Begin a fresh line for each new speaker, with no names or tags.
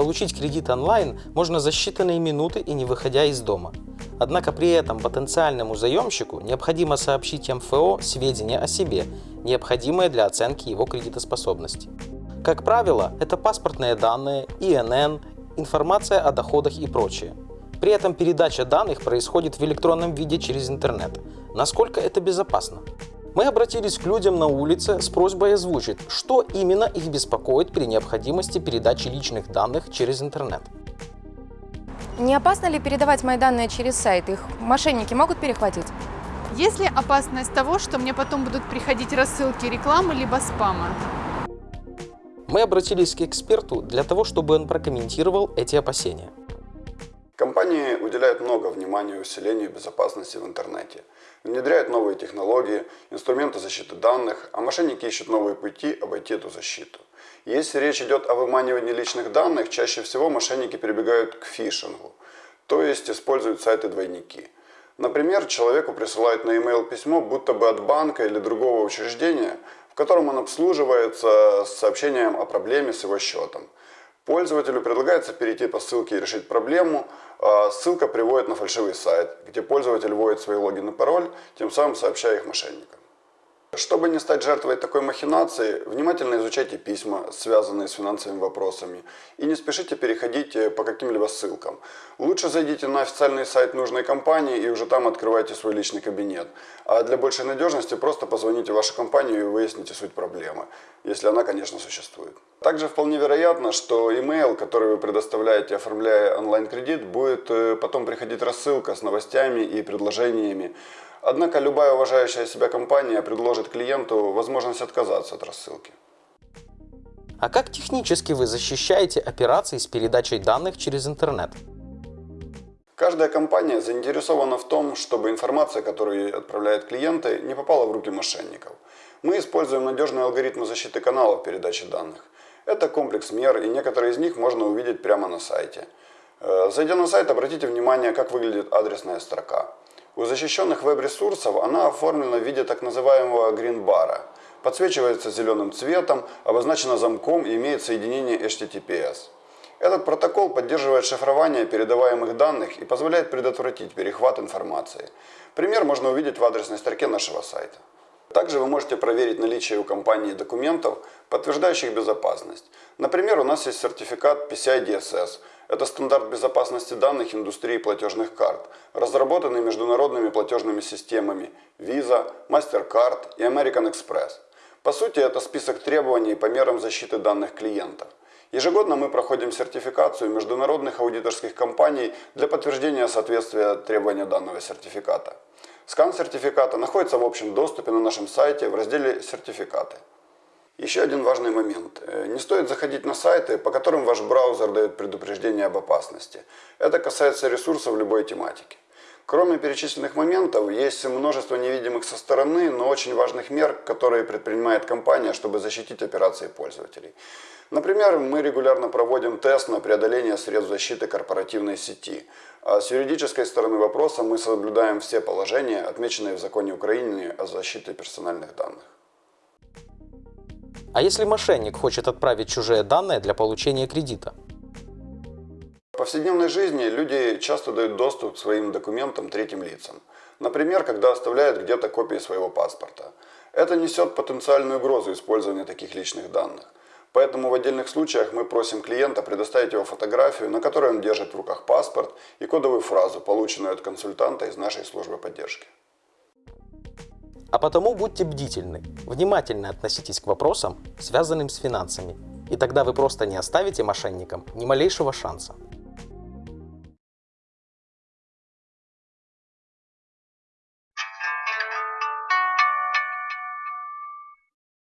Получить кредит онлайн можно за считанные минуты и не выходя из дома. Однако при этом потенциальному заемщику необходимо сообщить МФО сведения о себе, необходимые для оценки его кредитоспособности. Как правило, это паспортные данные, ИНН, информация о доходах и прочее. При этом передача данных происходит в электронном виде через интернет. Насколько это безопасно? Мы обратились к людям на улице с просьбой озвучить, что именно их беспокоит при необходимости передачи личных данных через интернет.
Не опасно ли передавать мои данные через сайт? Их мошенники могут перехватить?
Есть ли опасность того, что мне потом будут приходить рассылки рекламы либо спама?
Мы обратились к эксперту для того, чтобы он прокомментировал эти опасения.
Компании уделяют много внимания усилению безопасности в интернете, внедряют новые технологии, инструменты защиты данных, а мошенники ищут новые пути обойти эту защиту. Если речь идет о выманивании личных данных, чаще всего мошенники прибегают к фишингу, то есть используют сайты-двойники. Например, человеку присылают на e-mail письмо, будто бы от банка или другого учреждения, в котором он обслуживается с сообщением о проблеме с его счетом. Пользователю предлагается перейти по ссылке и решить проблему. А ссылка приводит на фальшивый сайт, где пользователь вводит свои логин и пароль, тем самым сообщая их мошенникам. Чтобы не стать жертвой такой махинации, внимательно изучайте письма, связанные с финансовыми вопросами, и не спешите переходить э, по каким-либо ссылкам. Лучше зайдите на официальный сайт нужной компании и уже там открывайте свой личный кабинет. А для большей надежности просто позвоните в вашу компанию и выясните суть проблемы, если она, конечно, существует. Также вполне вероятно, что email, который вы предоставляете, оформляя онлайн-кредит, будет э, потом приходить рассылка с новостями и предложениями, Однако любая уважающая себя компания предложит клиенту возможность отказаться от рассылки.
А как технически вы защищаете операции с передачей данных через интернет?
Каждая компания заинтересована в том, чтобы информация, которую отправляют клиенты, не попала в руки мошенников. Мы используем надежные алгоритмы защиты каналов передачи данных. Это комплекс мер, и некоторые из них можно увидеть прямо на сайте. Э, зайдя на сайт, обратите внимание, как выглядит адресная строка. У защищенных веб-ресурсов она оформлена в виде так называемого гринбара. Подсвечивается зеленым цветом, обозначена замком и имеет соединение HTTPS. Этот протокол поддерживает шифрование передаваемых данных и позволяет предотвратить перехват информации. Пример можно увидеть в адресной строке нашего сайта. Также вы можете проверить наличие у компании документов, подтверждающих безопасность. Например, у нас есть сертификат PCI DSS, это стандарт безопасности данных индустрии платежных карт, разработанный международными платежными системами Visa, MasterCard и American Express. По сути, это список требований по мерам защиты данных клиентов. Ежегодно мы проходим сертификацию международных аудиторских компаний для подтверждения соответствия требования данного сертификата. Скан сертификата находится в общем доступе на нашем сайте в разделе «Сертификаты». Еще один важный момент. Э, не стоит заходить на сайты, по которым ваш браузер дает предупреждение об опасности. Это касается ресурсов любой тематики. Кроме перечисленных моментов, есть множество невидимых со стороны, но очень важных мер, которые предпринимает компания, чтобы защитить операции пользователей. Например, мы регулярно проводим тест на преодоление средств защиты корпоративной сети. А с юридической стороны вопроса мы соблюдаем все положения, отмеченные в законе Украины о защите персональных данных.
А если мошенник хочет отправить чужие данные для получения кредита?
В повседневной жизни люди часто дают доступ к своим документам третьим лицам. Например, когда оставляют где-то копии своего паспорта. Это несет потенциальную угрозу использования таких личных данных. Поэтому в отдельных случаях мы просим клиента предоставить его фотографию, на которой он держит в руках паспорт и кодовую фразу, полученную от консультанта из нашей службы поддержки.
А потому будьте бдительны, внимательно относитесь к вопросам, связанным с финансами, и тогда вы просто не оставите мошенникам ни малейшего шанса.